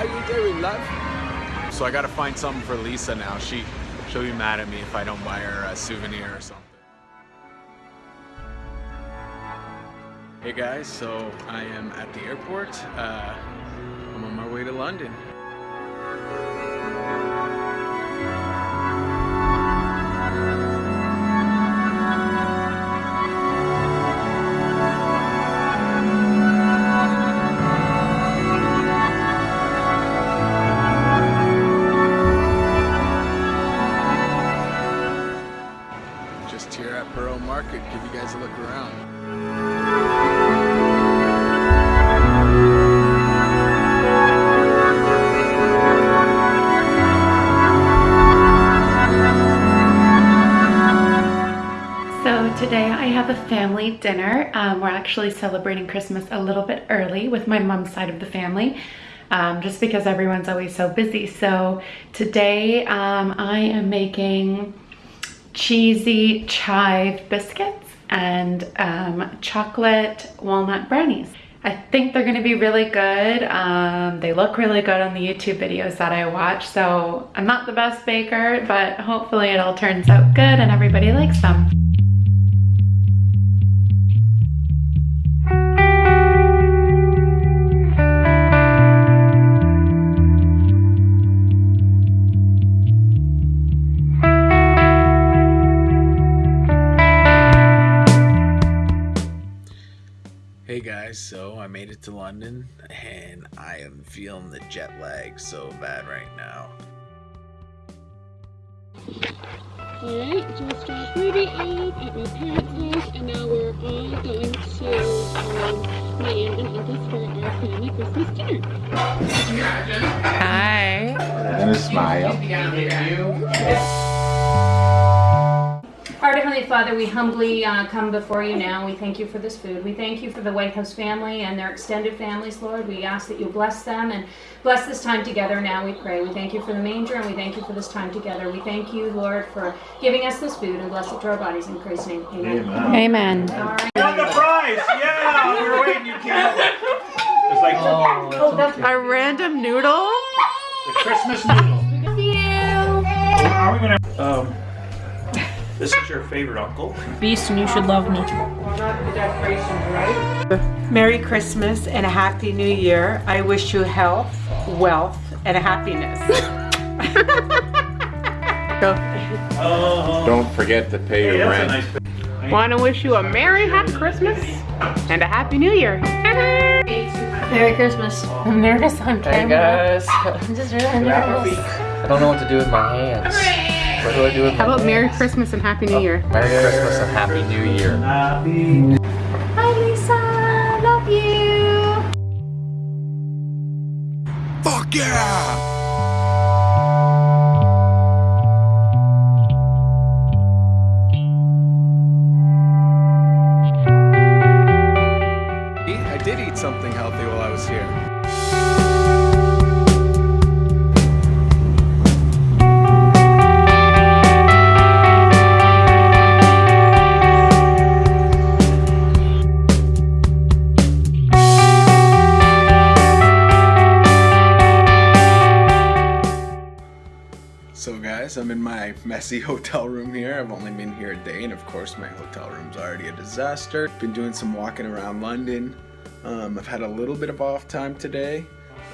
How you doing, love? So I gotta find something for Lisa now. She, she'll be mad at me if I don't buy her a souvenir or something. Hey guys, so I am at the airport. Uh, I'm on my way to London. Today I have a family dinner. Um, we're actually celebrating Christmas a little bit early with my mom's side of the family, um, just because everyone's always so busy. So today um, I am making cheesy chive biscuits and um, chocolate walnut brownies. I think they're gonna be really good. Um, they look really good on the YouTube videos that I watch. So I'm not the best baker, but hopefully it all turns out good and everybody likes them. So I made it to London and I am feeling the jet lag so bad right now. Alright, just dropped Ruby off at my parents' house, and now we're all going to um, my aunt and uncle's for our family Christmas dinner. Hi. And a smile. Our Heavenly Father, we humbly uh, come before you now. We thank you for this food. We thank you for the White House family and their extended families, Lord. We ask that you bless them and bless this time together now, we pray. We thank you for the manger and we thank you for this time together. We thank you, Lord, for giving us this food and bless it to our bodies in Christ's name. Amen. Amen. All right. Got the prize! Yeah! We were waiting, you can't. It's like Oh, that's A random noodle? the Christmas noodle. Are we gonna, um, this is your favorite uncle? Beast and you should love me. Merry Christmas and a Happy New Year. I wish you health, wealth, and happiness. Don't forget to pay Hey, your rent. nice. Want to wish you a Merry Happy Christmas and a Happy New Year. Merry Christmas. I'm nervous on Hey guys, I'm just really nervous. I don't know what to do with my hands. What do I do with How my about Merry? Christmas and Happy New oh, Year? Merry Christmas and Happy New Year. Happy Hi, Lisa. Love you. Fuck yeah! I did eat something healthy while I was here. Messy hotel room here. I've only been here a day and of course my hotel room's already a disaster. Been doing some walking around London. Um, I've had a little bit of off time today.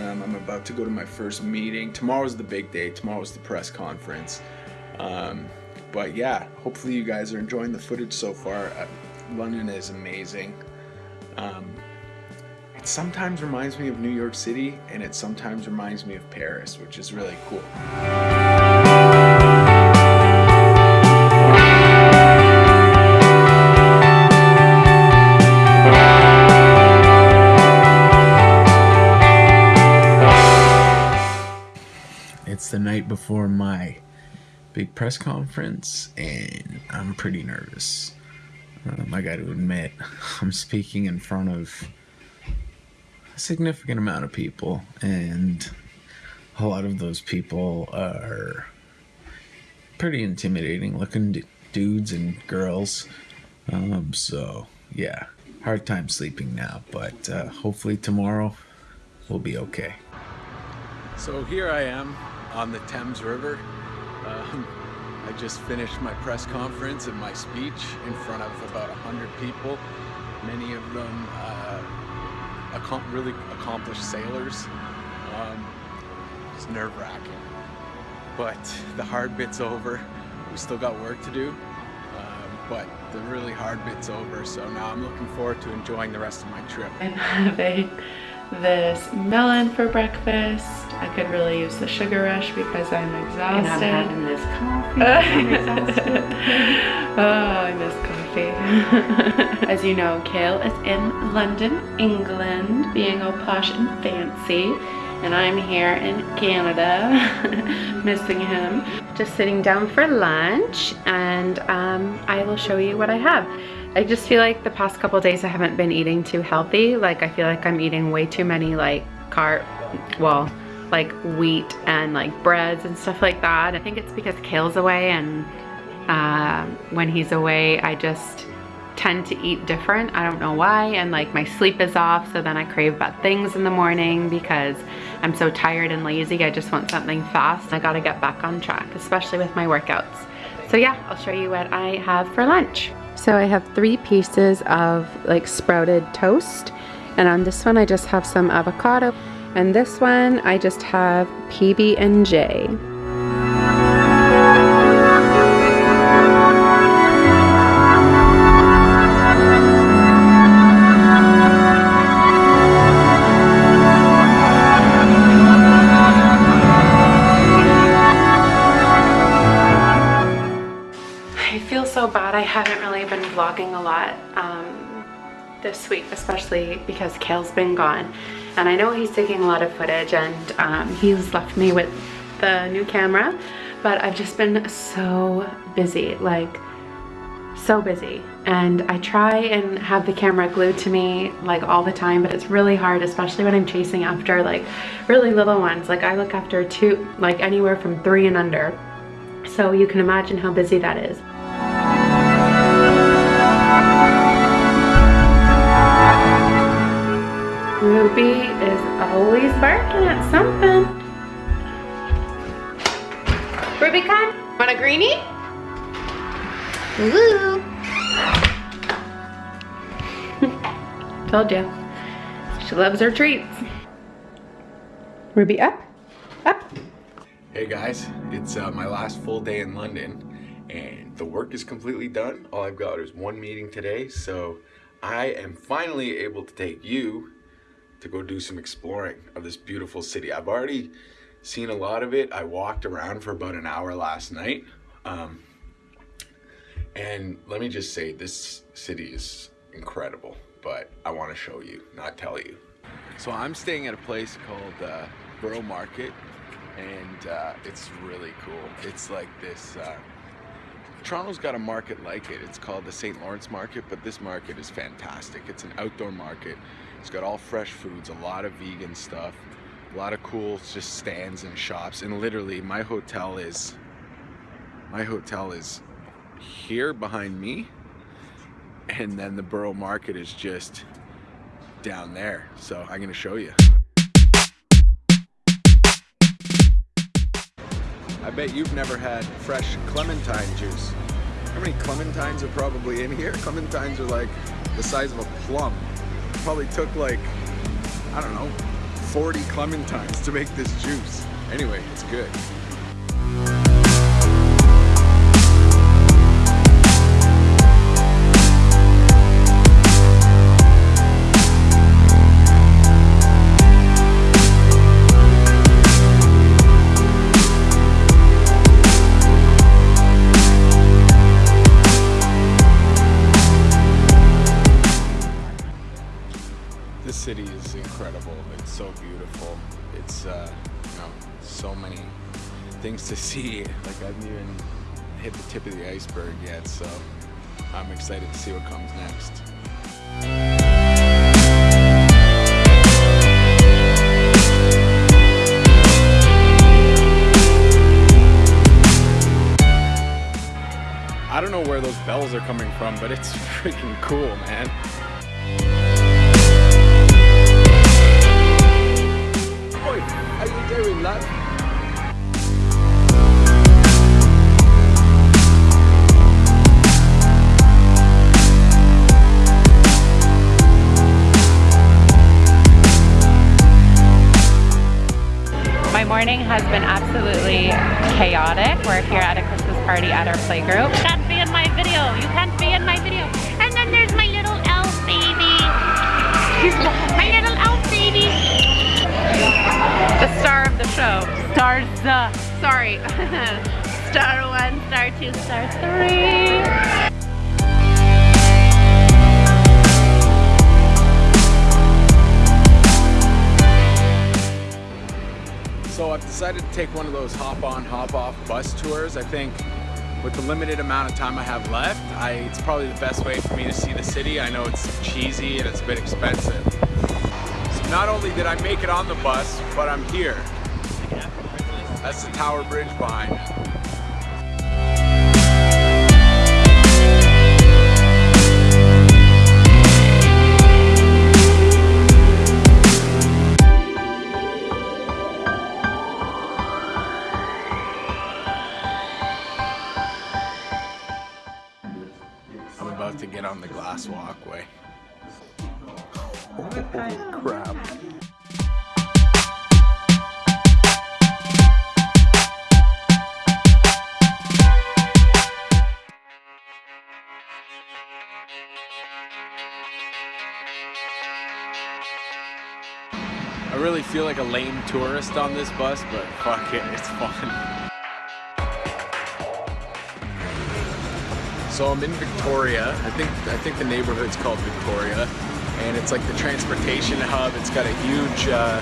Um, I'm about to go to my first meeting. Tomorrow's the big day. Tomorrow's the press conference. Um, but yeah, hopefully you guys are enjoying the footage so far. Uh, London is amazing. Um, it sometimes reminds me of New York City and it sometimes reminds me of Paris, which is really cool. Before my big press conference, and I'm pretty nervous. Um, I got to admit, I'm speaking in front of a significant amount of people, and a lot of those people are pretty intimidating looking d- dudes and girls. Um, so, yeah, hard time sleeping now, but uh, hopefully tomorrow we'll be okay. So here I am on the Thames River. Um, I just finished my press conference and my speech in front of about 100 people, many of them uh, accom- really accomplished sailors. Um, it's nerve wracking. But the hard bit's over. We still got work to do, um, but the really hard bit's over. So now I'm looking forward to enjoying the rest of my trip. I'm having this melon for breakfast. I could really use the sugar rush because I'm exhausted. And I'm having this coffee. I'm exhausted. oh, I miss coffee. As you know, Kale is in London, England, being all posh and fancy. And I'm here in Canada, missing him. Just sitting down for lunch and um, I will show you what I have. I just feel like the past couple days I haven't been eating too healthy. Like I feel like I'm eating way too many like carb, well, like wheat and like breads and stuff like that. I think it's because Kale's away and uh, when he's away I just tend to eat different. I don't know why and like my sleep is off so then I crave bad things in the morning because I'm so tired and lazy. I just want something fast. I gotta get back on track, especially with my workouts. So yeah, I'll show you what I have for lunch. So I have three pieces of like sprouted toast and on this one I just have some avocado and this one I just have PB&J. So bad I haven't really been vlogging a lot um, this week, especially because Kale's been gone. And I know he's taking a lot of footage and um, he's left me with the new camera, but I've just been so busy, like so busy. And I try and have the camera glued to me like all the time, but it's really hard, especially when I'm chasing after like really little ones. Like I look after two, like anywhere from three and under. So you can imagine how busy that is. Ruby is always barking at something. Ruby, come. Want a greenie? Woo! Told you. She loves her treats. Ruby, up. Up. Hey guys, it's uh, my last full day in London and the work is completely done. All I've got is one meeting today, so I am finally able to take you to go do some exploring of this beautiful city. I've already seen a lot of it. I walked around for about an hour last night. Um, and let me just say, this city is incredible, but I want to show you, not tell you. So I'm staying at a place called uh, Borough Market, and uh, it's really cool. It's like this. Uh, Toronto's got a market like it. It's called the St. Lawrence Market, but this market is fantastic. It's an outdoor market. It's got all fresh foods, a lot of vegan stuff, a lot of cool just stands and shops. And literally, my hotel is my hotel is here behind me, and then the Borough Market is just down there. So I'm gonna show you. I bet you've never had fresh clementine juice. How many clementines are probably in here? Clementines are like the size of a plum. Probably took like, I don't know, 40 clementines to make this juice. Anyway, it's good. City is incredible. It's so beautiful. It's, uh, you know, so many things to see. Like I haven't even hit the tip of the iceberg yet, so I'm excited to see what comes next. I don't know where those bells are coming from, but it's freaking cool, man. Oi, how you very love. My morning has been absolutely chaotic. We're here at a Christmas party at our playgroup. You can't be in my video. You can't be in my video. And then there's my little elf baby. The star of the show. Stars. Uh, Sorry. star one, star two, star three. So I've decided to take one of those hop on, hop off bus tours. I think with the limited amount of time I have left, I, it's probably the best way for me to see the city. I know it's cheesy and it's a bit expensive. Not only did I make it on the bus, but I'm here. That's the Tower Bridge behind me. Feel like a lame tourist on this bus, but fuck it, it's fun. So I'm in Victoria. I think I think the neighborhood's called Victoria, and it's like the transportation hub. It's got a huge, uh,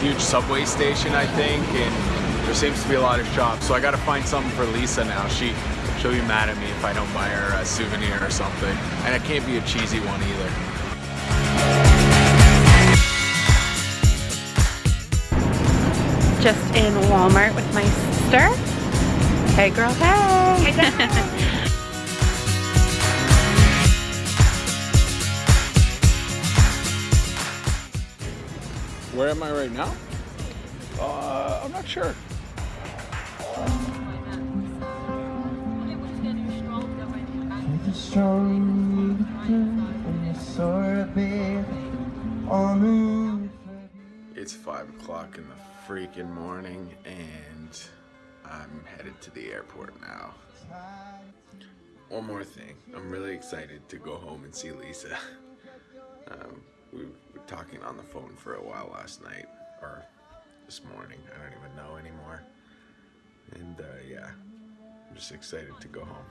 huge subway station, I think, and there seems to be a lot of shops. So I got to find something for Lisa now. She she'll be mad at me if I don't buy her a souvenir or something, and it can't be a cheesy one either. Just in Walmart with my sister. Hey girl, hey. Where am I right now? Uh, I'm not sure. It's five o'clock in the freaking morning, and I'm headed to the airport now. One more thing, I'm really excited to go home and see Lisa. Um, we were talking on the phone for a while last night, or this morning, I don't even know anymore. And uh, yeah, I'm just excited to go home.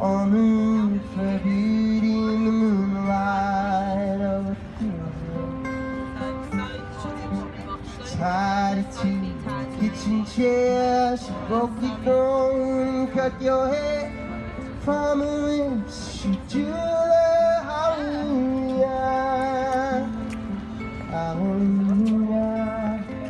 On the roof, a beauty in the moonlight a tied to kitchen chair. She broke your throne, cut your hair from just